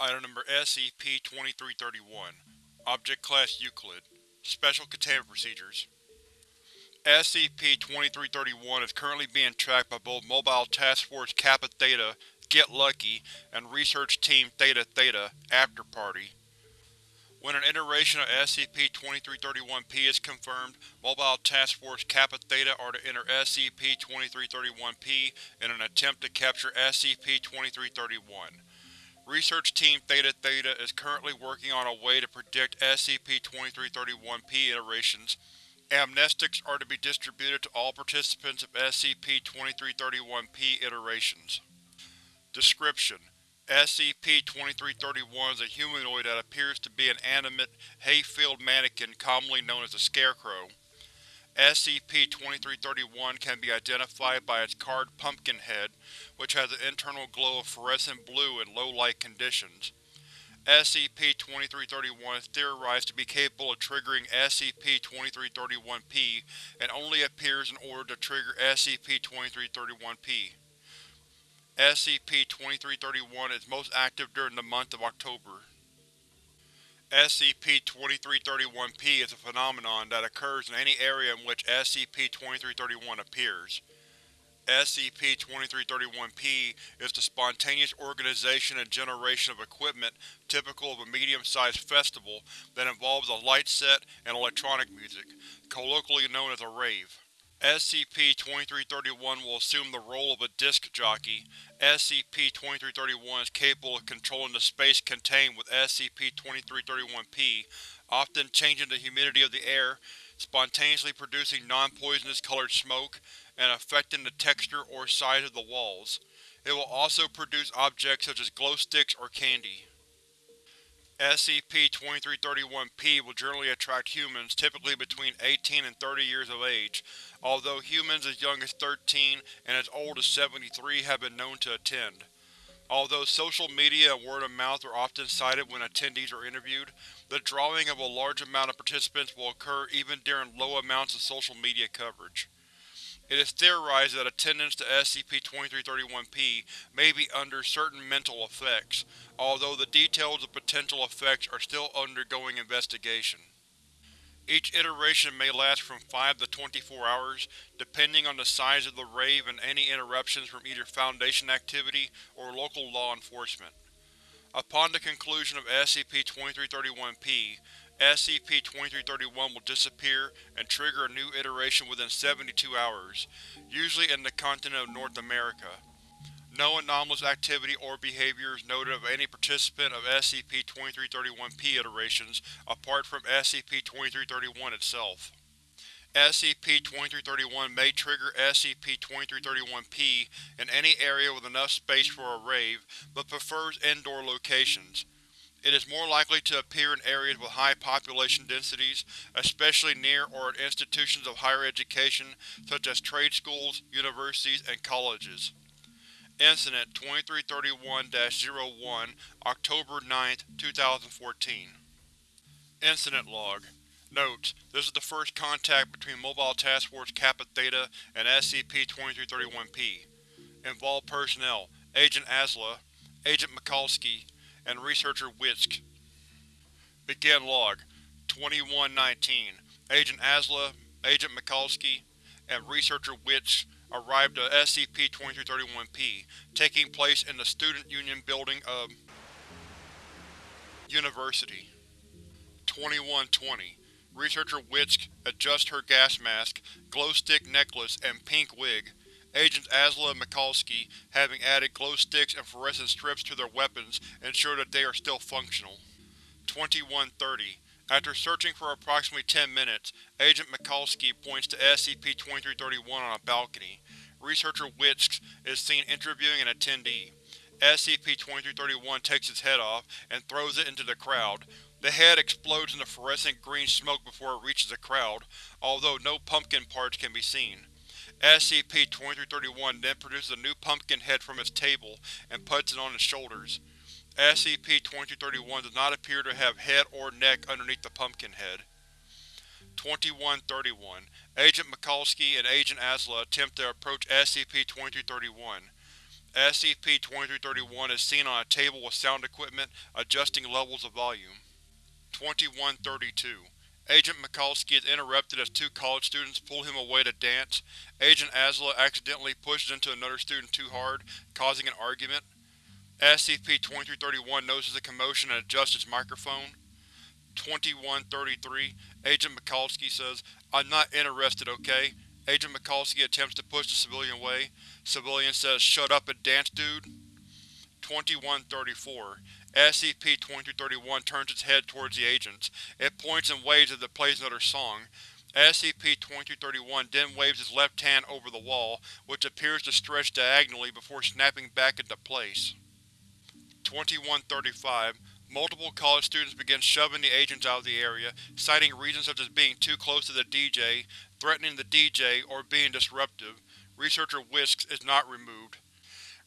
Item Number SCP-2331 Object Class Euclid Special Containment Procedures SCP-2331 is currently being tracked by both Mobile Task Force Kappa Theta Get Lucky and Research Team Theta Theta After Party. When an iteration of SCP-2331-P is confirmed, Mobile Task Force Kappa Theta are to enter SCP-2331-P in an attempt to capture SCP-2331. Research Team Theta Theta is currently working on a way to predict SCP-2331-P iterations. Amnestics are to be distributed to all participants of SCP-2331-P iterations. Description: SCP-2331 is a humanoid that appears to be an animate, hay-filled mannequin commonly known as a scarecrow. SCP-2331 can be identified by its carved pumpkin head, which has an internal glow of fluorescent blue in low-light conditions. SCP-2331 is theorized to be capable of triggering SCP-2331-P and only appears in order to trigger SCP-2331-P. SCP-2331 is most active during the month of October. SCP-2331-P is a phenomenon that occurs in any area in which SCP-2331 appears. SCP-2331-P is the spontaneous organization and generation of equipment typical of a medium-sized festival that involves a light set and electronic music, colloquially known as a rave. SCP-2331 will assume the role of a disc jockey. SCP-2331 is capable of controlling the space contained with SCP-2331-P, often changing the humidity of the air, spontaneously producing non-poisonous colored smoke, and affecting the texture or size of the walls. It will also produce objects such as glow sticks or candy. SCP-2331-P will generally attract humans typically between 18 and 30 years of age, although humans as young as 13 and as old as 73 have been known to attend. Although social media and word of mouth are often cited when attendees are interviewed, the drawing of a large amount of participants will occur even during low amounts of social media coverage. It is theorized that attendance to SCP-2331-P may be under certain mental effects, although the details of potential effects are still undergoing investigation. Each iteration may last from 5 to 24 hours, depending on the size of the rave and any interruptions from either Foundation activity or local law enforcement. Upon the conclusion of SCP-2331-P, SCP-2331 will disappear and trigger a new iteration within 72 hours, usually in the continent of North America. No anomalous activity or behavior is noted of any participant of SCP-2331-P iterations apart from SCP-2331 itself. SCP-2331 may trigger SCP-2331-P in any area with enough space for a rave, but prefers indoor locations. It is more likely to appear in areas with high population densities, especially near or at institutions of higher education such as trade schools, universities, and colleges. Incident 2331-01 October 9, 2014 Incident Log. Notes: This is the first contact between Mobile Task Force Kappa Theta and SCP-2331-P. Involved Personnel: Agent Asla, Agent Mikulski, and Researcher Witzk. Begin Log 2119 Agent Asla, Agent Mikulski, and Researcher Witzk arrived at SCP-2331-P, taking place in the Student Union building of University. 2120 Researcher Witzk adjusts her gas mask, glow stick necklace, and pink wig, Agents Asla and Mikulski, having added glow sticks and fluorescent strips to their weapons, ensure that they are still functional. 2130 After searching for approximately 10 minutes, Agent Mikulski points to SCP-2331 on a balcony. Researcher Witzk is seen interviewing an attendee. SCP-2331 takes its head off and throws it into the crowd. The head explodes into fluorescent green smoke before it reaches the crowd, although no pumpkin parts can be seen. SCP-2331 then produces a new pumpkin head from its table and puts it on its shoulders. SCP-2331 does not appear to have head or neck underneath the pumpkin head. 2131 Agent Mikulski and Agent Asla attempt to approach SCP-2331. SCP-2331 is seen on a table with sound equipment, adjusting levels of volume. 2132 Agent Mikulski is interrupted as two college students pull him away to dance. Agent Azla accidentally pushes into another student too hard, causing an argument. SCP-2331 notices a commotion and adjusts its microphone. 2133 Agent Mikulski says, I'm not interested, okay? Agent Mikulski attempts to push the civilian away. Civilian says, shut up and dance, dude. 2134 SCP-2231 turns its head towards the agents. It points and waves as it plays another song. SCP-2231 then waves its left hand over the wall, which appears to stretch diagonally before snapping back into place. 2135 Multiple college students begin shoving the agents out of the area, citing reasons such as being too close to the DJ, threatening the DJ, or being disruptive. Researcher Whisks is not removed.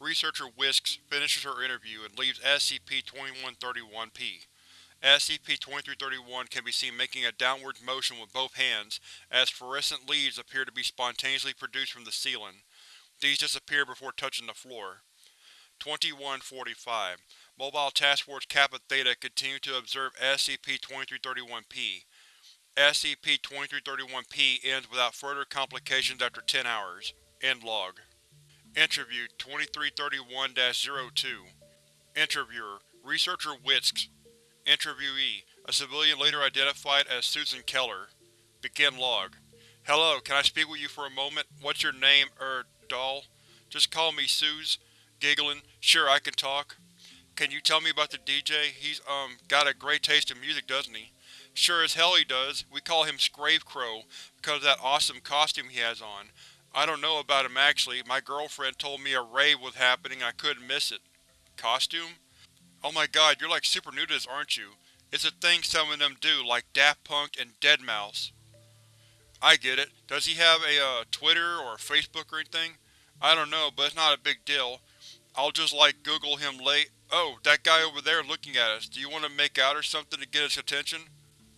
Researcher Whisks finishes her interview and leaves SCP-2131-P. SCP-2331 can be seen making a downward motion with both hands, as fluorescent leaves appear to be spontaneously produced from the ceiling. These disappear before touching the floor. 2145 Mobile Task Force Kappa Theta continue to observe SCP-2331-P. SCP-2331-P ends without further complications after 10 hours. End log. Interview 2331-02 Interviewer Researcher Whisks Interviewee A civilian later identified as Susan Keller Begin log Hello, can I speak with you for a moment? What's your name, er, doll? Just call me Suze. Giggling. Sure, I can talk. Can you tell me about the DJ? He's, um, got a great taste in music, doesn't he? Sure as hell he does. We call him Scravecrow because of that awesome costume he has on. I don't know about him actually. My girlfriend told me a rave was happening I couldn't miss it. Costume? Oh my god, you're like super new to this, aren't you? It's a thing some of them do, like Daft Punk and Deadmau5. I get it. Does he have a uh, Twitter or Facebook or anything? I don't know, but it's not a big deal. I'll just like Google him late. Oh, that guy over there looking at us. Do you want to make out or something to get his attention?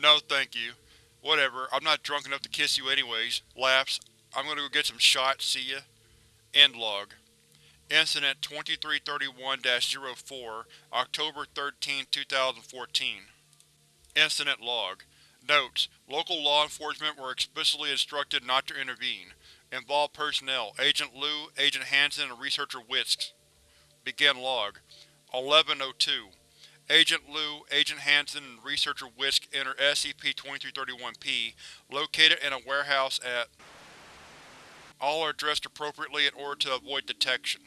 No, thank you. Whatever, I'm not drunk enough to kiss you anyways. Laughs. I'm gonna go get some shots, see ya. End log. Incident 2331-04, October 13, 2014 Incident log. Notes: Local law enforcement were explicitly instructed not to intervene. Involved personnel: Agent Liu, Agent Hansen, and Researcher Whisks. Begin log. 1102 Agent Liu, Agent Hansen, and Researcher Whisk enter SCP-2331-P, located in a warehouse at All are dressed appropriately in order to avoid detection.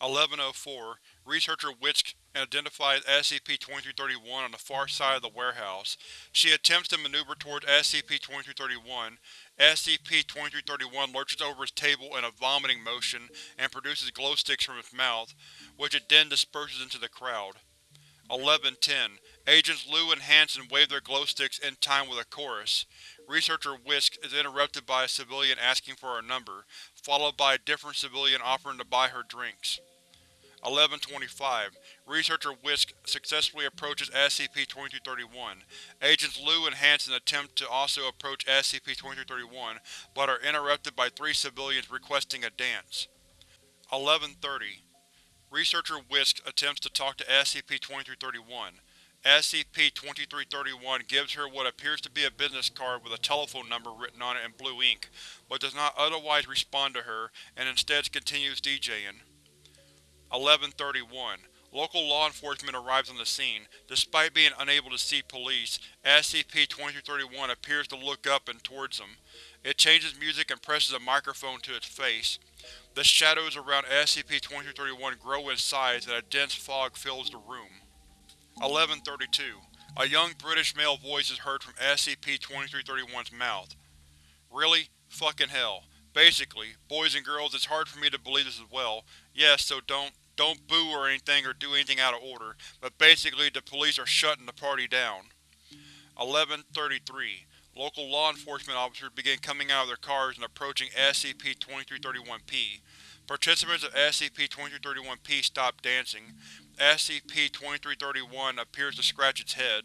1104 Researcher Whisk identifies SCP-2331 on the far side of the warehouse. She attempts to maneuver towards SCP-2331. SCP-2331 lurches over its table in a vomiting motion and produces glow sticks from its mouth, which it then disperses into the crowd. 1110 Agents Liu and Hansen wave their glow sticks in time with a chorus. Researcher Whisk is interrupted by a civilian asking for her number, followed by a different civilian offering to buy her drinks. 1125 Researcher Whisk successfully approaches SCP-2331. Agents Liu and Hansen attempt to also approach SCP-2331, but are interrupted by three civilians requesting a dance. 1130 Researcher Whisk attempts to talk to SCP-2331. SCP-2331 gives her what appears to be a business card with a telephone number written on it in blue ink, but does not otherwise respond to her and instead continues DJing. 1131 Local law enforcement arrives on the scene. Despite being unable to see police, SCP-2331 appears to look up and towards them. It changes music and presses a microphone to its face. The shadows around SCP-2331 grow in size and a dense fog fills the room. 1132 A young British male voice is heard from SCP-2331's mouth. Really? Fucking hell. Basically, boys and girls, it's hard for me to believe this as well. Yes, so don't, don't boo or anything or do anything out of order, but basically the police are shutting the party down. 1133 Local law enforcement officers begin coming out of their cars and approaching SCP-2331-P. Participants of SCP-2331-P stop dancing. SCP-2331 appears to scratch its head.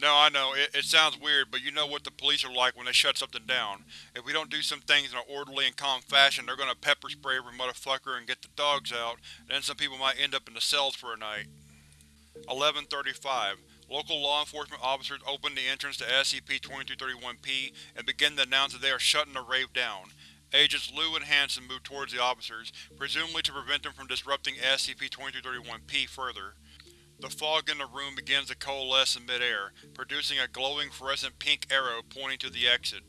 No, I know, it, it sounds weird, but you know what the police are like when they shut something down. If we don't do some things in an orderly and calm fashion, they're gonna pepper spray every motherfucker and get the dogs out, and then some people might end up in the cells for a night. 1135. Local law enforcement officers open the entrance to SCP-2331-P and begin to announce that they are shutting the rave down. Agents Liu and Hansen move towards the officers, presumably to prevent them from disrupting SCP-2331-P further. The fog in the room begins to coalesce in midair, producing a glowing fluorescent pink arrow pointing to the exit.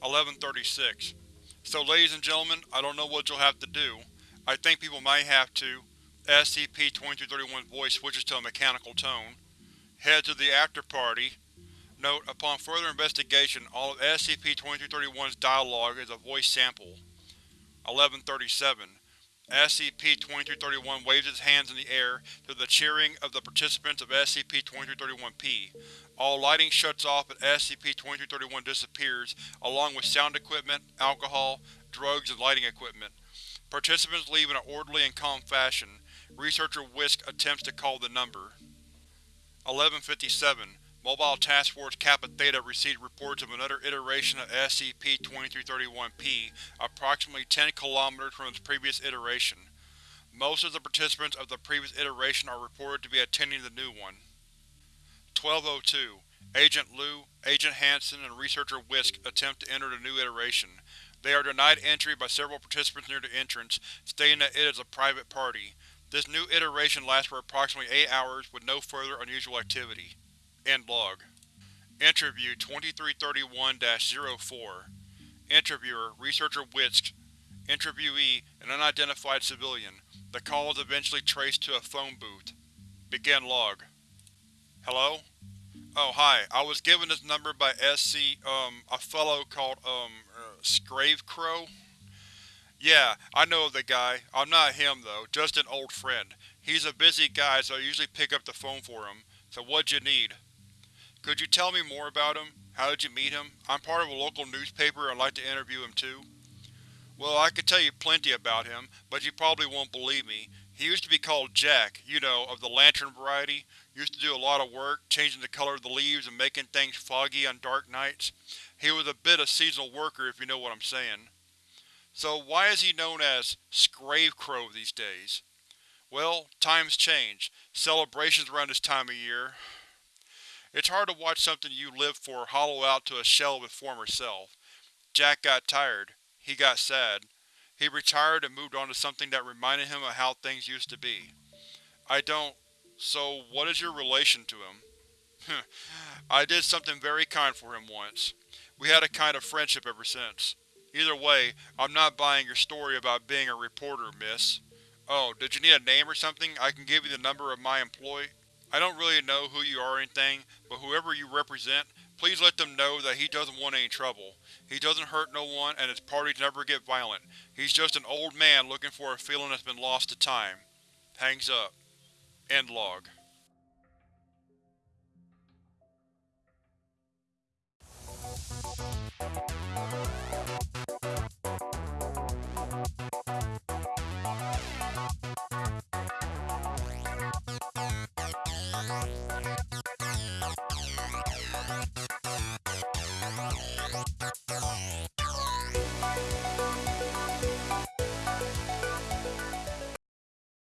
1136. So ladies and gentlemen, I don't know what you'll have to do. I think people might have to. SCP-2331's voice switches to a mechanical tone. Head to the after-party. Note, upon further investigation, all of SCP-2331's dialogue is a voice sample. 1137. SCP-2331 waves its hands in the air to the cheering of the participants of SCP-2331-P. All lighting shuts off and SCP-2331 disappears, along with sound equipment, alcohol, drugs, and lighting equipment. Participants leave in an orderly and calm fashion. Researcher Whisk attempts to call the number. 1157. Mobile Task Force Kappa Theta received reports of another iteration of SCP-2331-P, approximately 10 km from its previous iteration. Most of the participants of the previous iteration are reported to be attending the new one. 1202. Agent Liu, Agent Hansen, and Researcher Whisk attempt to enter the new iteration. They are denied entry by several participants near the entrance, stating that it is a private party. This new iteration lasts for approximately 8 hours with no further unusual activity. End log. Interview 2331-04 Interviewer, Researcher Whisk Interviewee, an unidentified civilian. The call is eventually traced to a phone booth. Begin log. Hello? Oh, hi. I was given this number by SC, um, a fellow called, um, uh, Scravecrow? Yeah, I know the guy. I'm not him, though, just an old friend. He's a busy guy, so I usually pick up the phone for him. So what'd you need? Could you tell me more about him? How did you meet him? I'm part of a local newspaper and I'd like to interview him too. Well, I could tell you plenty about him, but you probably won't believe me. He used to be called Jack, you know, of the lantern variety. Used to do a lot of work, changing the color of the leaves and making things foggy on dark nights. He was a bit of seasonal worker, if you know what I'm saying. So why is he known as Scravecrow these days? Well, times change. Celebrations around this time of year. It's hard to watch something you live for hollow out to a shell of its former self. Jack got tired. He got sad. He retired and moved on to something that reminded him of how things used to be. I don't… so what is your relation to him? I did something very kind for him once. We had a kind of friendship ever since. Either way, I'm not buying your story about being a reporter, miss. Oh, did you need a name or something? I can give you the number of my employee. I don't really know who you are or anything, but whoever you represent, please let them know that he doesn't want any trouble. He doesn't hurt no one, and his parties never get violent. He's just an old man looking for a feeling that's been lost to time. Hangs up. End log.